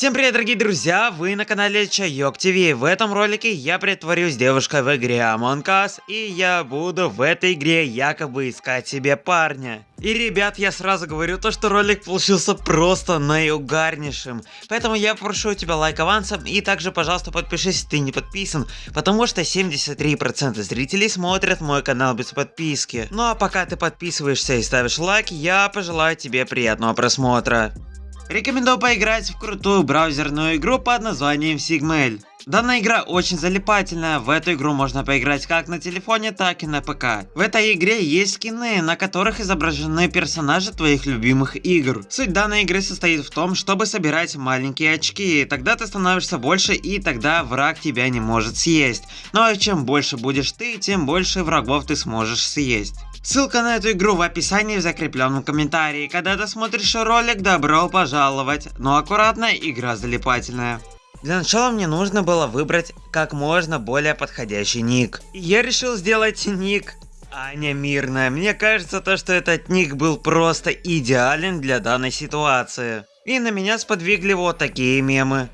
Всем привет, дорогие друзья! Вы на канале Чайок ТВ. В этом ролике я притворюсь девушкой в игре Among Us, и я буду в этой игре якобы искать себе парня. И, ребят, я сразу говорю то, что ролик получился просто наиугарнейшим. Поэтому я прошу тебя лайк авансом, и также, пожалуйста, подпишись, если ты не подписан, потому что 73% зрителей смотрят мой канал без подписки. Ну а пока ты подписываешься и ставишь лайк, я пожелаю тебе приятного просмотра. Рекомендую поиграть в крутую браузерную игру под названием Sigmail. Данная игра очень залипательная, в эту игру можно поиграть как на телефоне, так и на ПК. В этой игре есть скины, на которых изображены персонажи твоих любимых игр. Суть данной игры состоит в том, чтобы собирать маленькие очки, тогда ты становишься больше и тогда враг тебя не может съесть. Ну а чем больше будешь ты, тем больше врагов ты сможешь съесть. Ссылка на эту игру в описании в закрепленном комментарии. Когда ты смотришь ролик, добро пожаловать. Но аккуратно, игра залипательная. Для начала мне нужно было выбрать как можно более подходящий ник. Я решил сделать ник Аня Мирная. Мне кажется, то, что этот ник был просто идеален для данной ситуации. И на меня сподвигли вот такие мемы.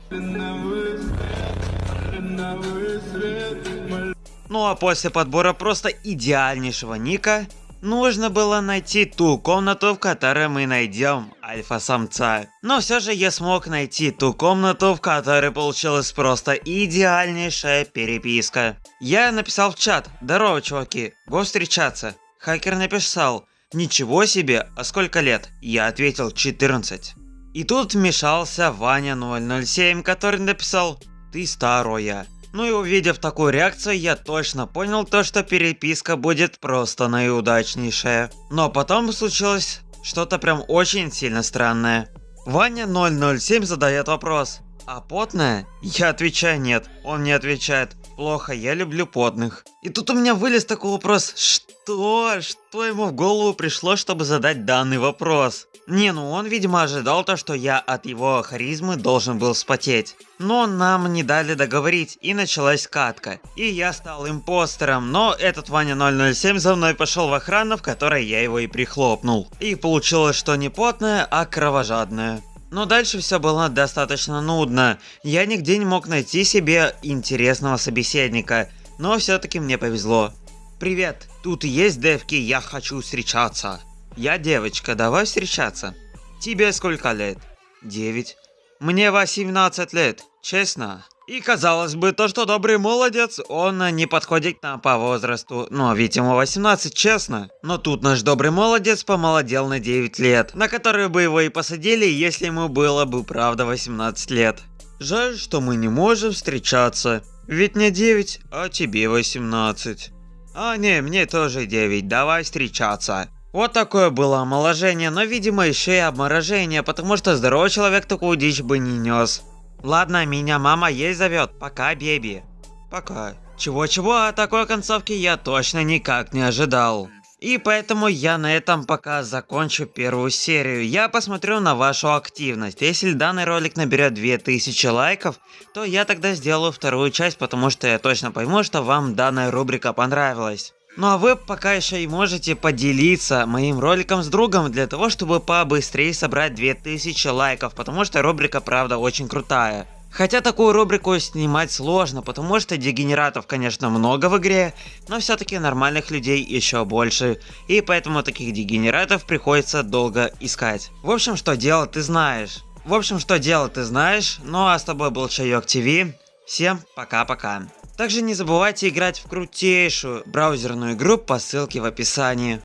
Ну а после подбора просто идеальнейшего ника, нужно было найти ту комнату, в которой мы найдем альфа-самца. Но все же я смог найти ту комнату, в которой получилась просто идеальнейшая переписка. Я написал в чат, здорово чуваки, го встречаться. Хакер написал, ничего себе, а сколько лет? Я ответил 14. И тут вмешался Ваня 007, который написал, ты старая. Ну и увидев такую реакцию, я точно понял то, что переписка будет просто наиудачнейшая. Но потом случилось что-то прям очень сильно странное. Ваня 007 задает вопрос. А потная? Я отвечаю нет. Он не отвечает. Плохо, я люблю потных. И тут у меня вылез такой вопрос. Что? Что ему в голову пришло, чтобы задать данный вопрос? Не, ну он, видимо, ожидал то, что я от его харизмы должен был вспотеть. Но нам не дали договорить, и началась катка. И я стал импостером, но этот Ваня 007 за мной пошел в охрану, в которой я его и прихлопнул. И получилось, что не потное, а кровожадное. Но дальше все было достаточно нудно. Я нигде не мог найти себе интересного собеседника, но все-таки мне повезло. Привет, тут есть девки, я хочу встречаться. Я девочка, давай встречаться. Тебе сколько лет? 9. Мне 18 лет, честно. И казалось бы, то, что добрый молодец, он не подходит нам по возрасту. Но ведь ему 18, честно. Но тут наш добрый молодец помолодел на 9 лет, на которые бы его и посадили, если ему было бы правда 18 лет. Жаль, что мы не можем встречаться. Ведь не 9, а тебе 18. А не, мне тоже 9, давай встречаться. Вот такое было омоложение, но видимо еще и обморожение, потому что здоровый человек такую дичь бы не нес. Ладно, меня мама есть зовет, пока, беби. Пока. Чего-чего, а такой концовки я точно никак не ожидал. И поэтому я на этом пока закончу первую серию. Я посмотрю на вашу активность. Если данный ролик наберет 2000 лайков, то я тогда сделаю вторую часть, потому что я точно пойму, что вам данная рубрика понравилась. Ну а вы пока еще и можете поделиться моим роликом с другом для того, чтобы побыстрее собрать 2000 лайков, потому что рубрика правда очень крутая. Хотя такую рубрику снимать сложно, потому что дегенератов, конечно, много в игре, но все-таки нормальных людей еще больше, и поэтому таких дегенератов приходится долго искать. В общем, что делать ты знаешь. В общем, что делать ты знаешь. Ну а с тобой был Чайок ТВ. Всем пока-пока. Также не забывайте играть в крутейшую браузерную игру по ссылке в описании.